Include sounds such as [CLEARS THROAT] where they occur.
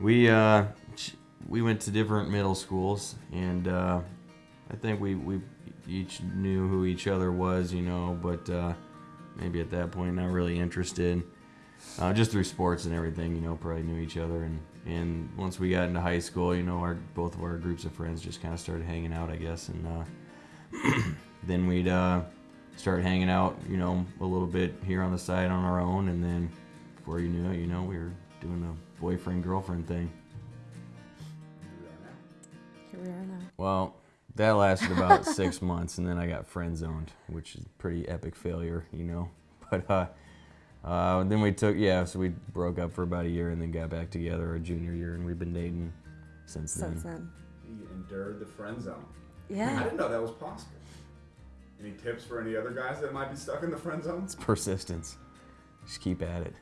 we uh, we went to different middle schools, and uh, I think we we each knew who each other was, you know, but uh, maybe at that point not really interested. Uh, just through sports and everything, you know, probably knew each other, and and once we got into high school, you know, our both of our groups of friends just kind of started hanging out, I guess, and uh, [CLEARS THROAT] then we'd uh, start hanging out, you know, a little bit here on the side on our own, and then before you knew it, you know, we were doing a boyfriend girlfriend thing. Here we are now. Well, that lasted about [LAUGHS] six months, and then I got friend zoned, which is a pretty epic failure, you know. [LAUGHS] But uh, uh, then we took, yeah, so we broke up for about a year, and then got back together our junior year, and we've been dating since, then. Since then. then. He endured the friend zone. Yeah. I didn't know that was possible. Any tips for any other guys that might be stuck in the friend zone? It's persistence. Just keep at it.